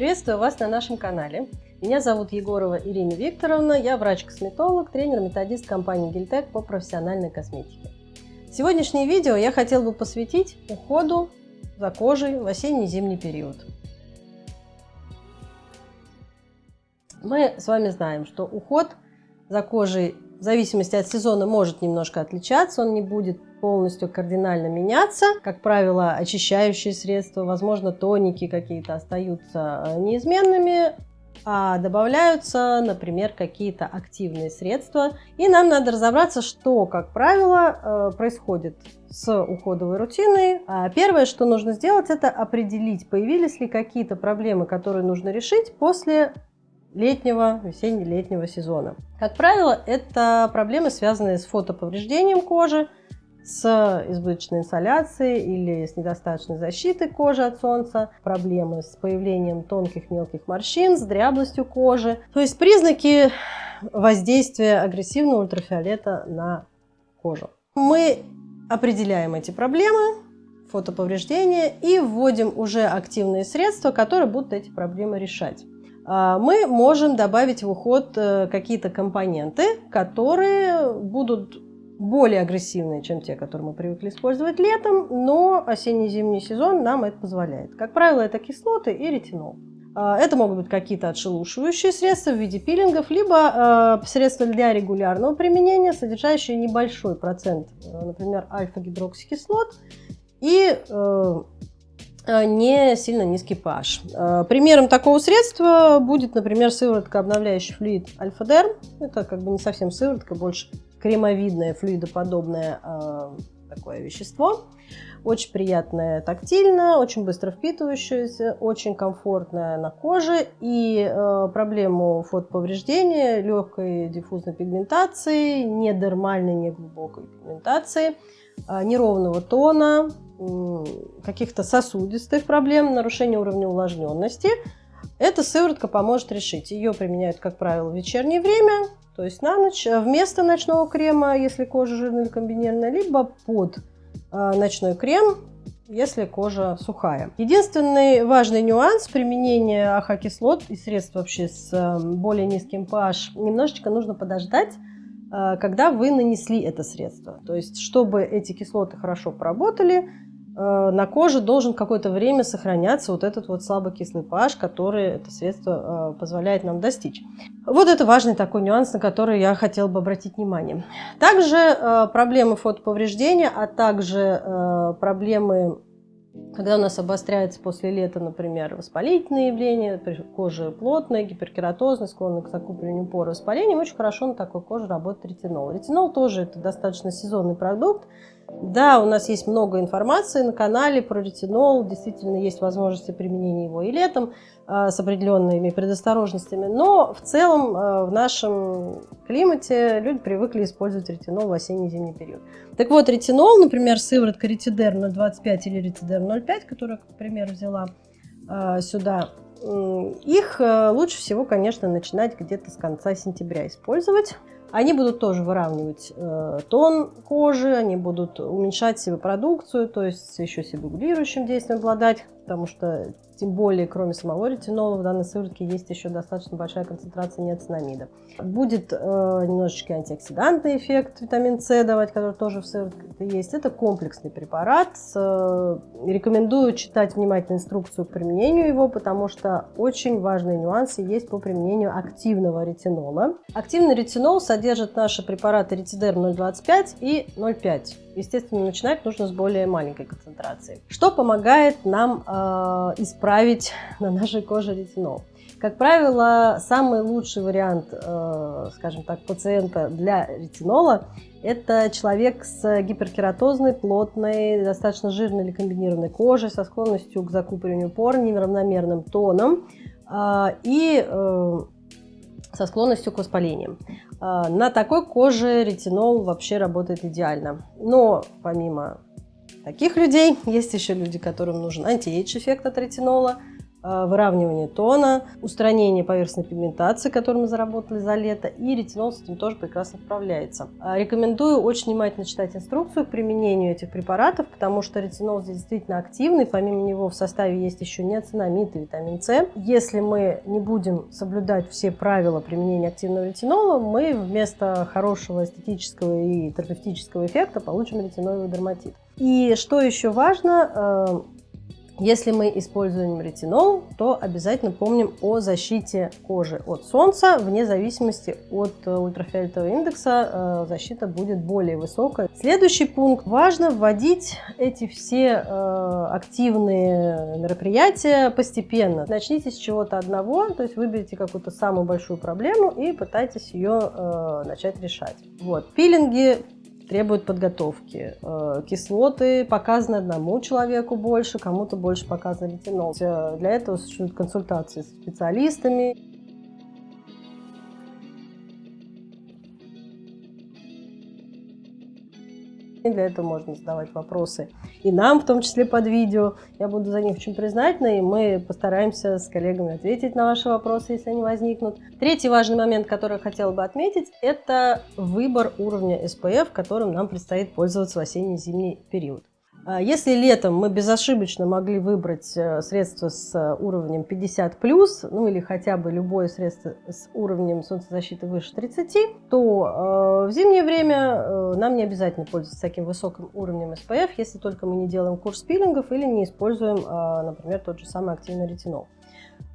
Приветствую вас на нашем канале. Меня зовут Егорова Ирина Викторовна, я врач-косметолог, тренер-методист компании Гильтек по профессиональной косметике. Сегодняшнее видео я хотел бы посвятить уходу за кожей в осенне-зимний период. Мы с вами знаем, что уход за кожей в зависимости от сезона может немножко отличаться, он не будет полностью кардинально меняться. Как правило, очищающие средства, возможно, тоники какие-то остаются э, неизменными, а добавляются, например, какие-то активные средства. И нам надо разобраться, что, как правило, э, происходит с уходовой рутиной. А первое, что нужно сделать, это определить, появились ли какие-то проблемы, которые нужно решить после летнего, весенне-летнего сезона. Как правило, это проблемы, связанные с фотоповреждением кожи, с избыточной инсоляцией или с недостаточной защитой кожи от солнца, проблемы с появлением тонких мелких морщин, с дряблостью кожи. То есть признаки воздействия агрессивного ультрафиолета на кожу. Мы определяем эти проблемы, фотоповреждения и вводим уже активные средства, которые будут эти проблемы решать. А, мы можем добавить в уход э, какие-то компоненты, которые будут более агрессивные, чем те, которые мы привыкли использовать летом, но осенне-зимний сезон нам это позволяет. Как правило, это кислоты и ретинол. А, это могут быть какие-то отшелушивающие средства в виде пилингов, либо э, средства для регулярного применения, содержащие небольшой процент, э, например, альфа-гидроксикислот и Э, не сильно низкий pH. Э, примером такого средства будет, например, сыворотка обновляющий флюид Альфа-Дерм. Это как бы не совсем сыворотка, больше кремовидное, флюидоподобное э, такое вещество. Очень приятное тактильно, очень быстро впитывающееся, очень комфортное на коже. И э, проблему фотоповреждения, легкой диффузной пигментации, недермальной, неглубокой пигментации, э, неровного тона, каких-то сосудистых проблем, нарушения уровня увлажненности, эта сыворотка поможет решить. Ее применяют, как правило, в вечернее время, то есть на ночь, а вместо ночного крема, если кожа жирная или комбинированная, либо под а, ночной крем, если кожа сухая. Единственный важный нюанс применения АХ-кислот и средств вообще с а, более низким pH, немножечко нужно подождать, когда вы нанесли это средство. То есть, чтобы эти кислоты хорошо поработали, Э, на коже должен какое-то время сохраняться вот этот вот слабокислый pH, который это средство э, позволяет нам достичь. Вот это важный такой нюанс, на который я хотела бы обратить внимание. Также э, проблемы фотоповреждения, а также проблемы когда у нас обостряется после лета, например, воспалительные явления, кожа плотная, гиперкератозная, склонна к закуплению пор воспаления, очень хорошо на такой коже работает ретинол. Ретинол тоже это достаточно сезонный продукт, да, у нас есть много информации на канале про ретинол, действительно есть возможности применения его и летом э, с определенными предосторожностями, но в целом э, в нашем климате люди привыкли использовать ретинол в осенне-зимний период. Так вот, ретинол, например, сыворотка ретидерм 0,25 или ретидерм 0,5, которую, к примеру, взяла э, сюда, их лучше всего, конечно, начинать где-то с конца сентября использовать. Они будут тоже выравнивать э, тон кожи, они будут уменьшать себе продукцию, то есть еще себрегулирующим действием обладать, потому что тем более, кроме самого ретинола, в данной сыворотке есть еще достаточно большая концентрация неоцинамида. Будет э, немножечко антиоксидантный эффект витамин С давать, который тоже в сыворотке есть. Это комплексный препарат. Э, рекомендую читать внимательно инструкцию к применению его, потому что очень важные нюансы есть по применению активного ретинола. Активный ретинол содержит наши препараты ретидерм 0,25 и 0,5. Естественно, начинать нужно с более маленькой концентрации. Что помогает нам э, исправить на нашей коже ретинол? Как правило, самый лучший вариант, э, скажем так, пациента для ретинола – это человек с гиперкератозной, плотной, достаточно жирной или комбинированной кожей, со склонностью к закупориванию пор, неравномерным тоном э, и э, со склонностью к воспалениям. А, на такой коже ретинол вообще работает идеально. Но помимо таких людей, есть еще люди, которым нужен антиэйдж эффект от ретинола. Э, выравнивание тона, устранение поверхностной пигментации, которую мы заработали за лето, и ретинол с этим тоже прекрасно справляется. Э, рекомендую очень внимательно читать инструкцию к применению этих препаратов, потому что ретинол здесь действительно активный, помимо него в составе есть еще неоцинамид и витамин С. Если мы не будем соблюдать все правила применения активного ретинола, мы вместо хорошего эстетического и терапевтического эффекта получим ретиноидный дерматит. И что еще важно, э, если мы используем ретинол, то обязательно помним о защите кожи от солнца. Вне зависимости от э, ультрафиолетового индекса э, защита будет более высокая. Следующий пункт. Важно вводить эти все э, активные мероприятия постепенно. Начните с чего-то одного, то есть выберите какую-то самую большую проблему и пытайтесь ее начать решать. Вот. Пилинги требуют подготовки. Э, кислоты показаны одному человеку больше, кому-то больше показан ретинол. Для этого существуют консультации с специалистами. Для этого можно задавать вопросы и нам, в том числе под видео. Я буду за них очень признательна, и мы постараемся с коллегами ответить на ваши вопросы, если они возникнут. Третий важный момент, который я хотела бы отметить, это выбор уровня SPF, которым нам предстоит пользоваться в осенне-зимний период. А если летом мы безошибочно могли выбрать э, средство с э, уровнем 50+, ну или хотя бы любое средство с уровнем солнцезащиты выше 30, то э, в зимнее время нам не обязательно пользоваться таким высоким уровнем SPF, если только мы не делаем курс пилингов или не используем, например, тот же самый активный ретинол.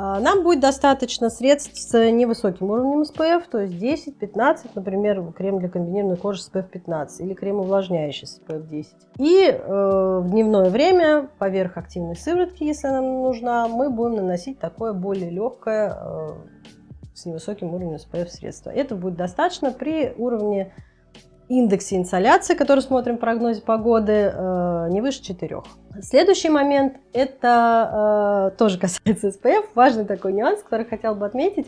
А, нам будет достаточно средств с невысоким уровнем SPF, то есть 10-15, например, крем для комбинированной кожи SPF 15 или крем увлажняющий SPF 10. И э, в дневное время поверх активной сыворотки, если нам нужна, мы будем наносить такое более легкое э, с невысоким уровнем SPF средство. Это будет достаточно при уровне индексе инсоляции, который смотрим в прогнозе погоды, э, не выше 4. Следующий момент, это э, тоже касается SPF, важный такой нюанс, который хотел бы отметить.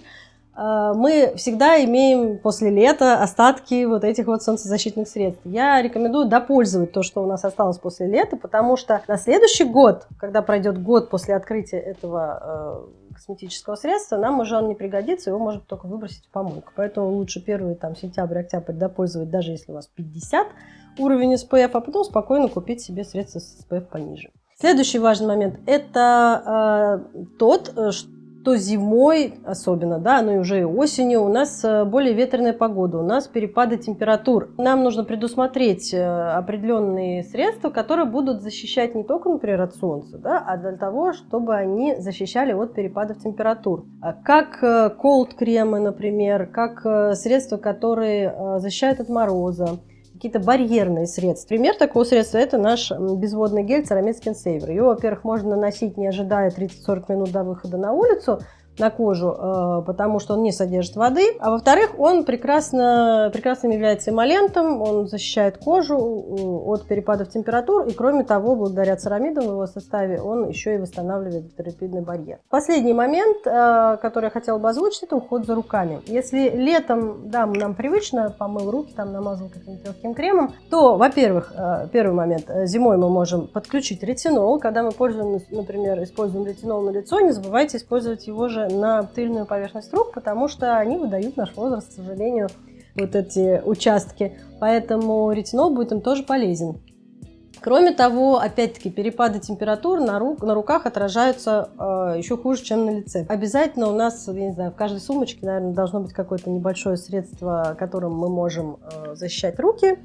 Э, мы всегда имеем после лета остатки вот этих вот солнцезащитных средств. Я рекомендую допользовать то, что у нас осталось после лета, потому что на следующий год, когда пройдет год после открытия этого косметического средства, нам уже он не пригодится, его можно только выбросить в помойку. Поэтому лучше первый там сентябрь-октябрь допользовать, даже если у вас 50 уровень SPF, а потом спокойно купить себе средства с SPF пониже. Следующий важный момент – это э, тот, э, что то зимой особенно, да, ну и уже и осенью у нас э, более ветреная погода, у нас перепады температур. Нам нужно предусмотреть э, определенные средства, которые будут защищать не только, например, от солнца, да, а для того, чтобы они защищали от перепадов температур. А как э, колд-кремы, например, как средства, которые защищают от мороза, какие-то барьерные средства. Пример такого средства – это наш безводный гель Ceramid Skin Saver. Его, во-первых, можно наносить, не ожидая 30-40 минут до выхода на улицу, на кожу, э, потому что он не содержит воды. А во-вторых, он прекрасно, прекрасным является эмолентом, он защищает кожу э, от перепадов температур. И кроме того, благодаря церамидам в его составе, он еще и восстанавливает терапидный барьер. Последний момент, э, который я хотела бы озвучить, это уход за руками. Если летом, да, нам привычно, помыл руки, там намазал каким-то легким кремом, то, во-первых, первый момент, зимой мы можем подключить ретинол. Когда мы пользуем, например, используем ретинол на лицо, не забывайте использовать его же на тыльную поверхность рук, потому что они выдают наш возраст, к сожалению, вот эти участки. Поэтому ретинол будет им тоже полезен. Кроме того, опять-таки, перепады температур на, рук, на руках отражаются э, еще хуже, чем на лице. Обязательно у нас, я не знаю, в каждой сумочке, наверное, должно быть какое-то небольшое средство, которым мы можем э, защищать руки.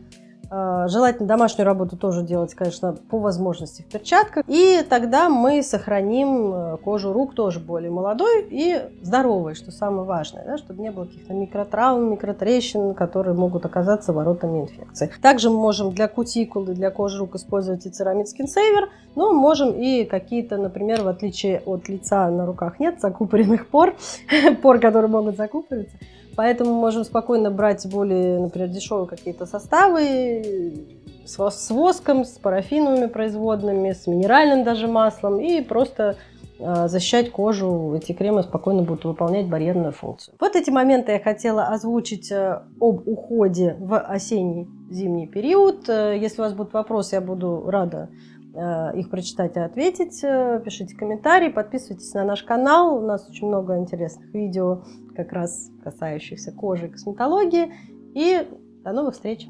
А, желательно домашнюю работу тоже делать, конечно, по возможности в перчатках. И тогда мы сохраним э, кожу рук тоже более молодой и здоровой, что самое важное, да, чтобы не было каких-то микротравм, микротрещин, которые могут оказаться воротами инфекции. Также мы можем для кутикулы, для кожи рук использовать и церамид Saver, но можем и какие-то, например, в отличие от лица на руках нет закупоренных пор, пор, которые могут закупориться, Поэтому можем спокойно брать более, например, дешевые какие-то составы с, воском, с парафиновыми производными, с минеральным даже маслом и просто э, защищать кожу. Эти кремы спокойно будут выполнять барьерную функцию. Вот эти моменты я хотела озвучить э, об уходе в осенний-зимний период. Э, если у вас будут вопросы, я буду рада их прочитать и ответить. Э, пишите комментарии, подписывайтесь на наш канал. У нас очень много интересных видео, как раз касающихся кожи и косметологии. И до новых встреч!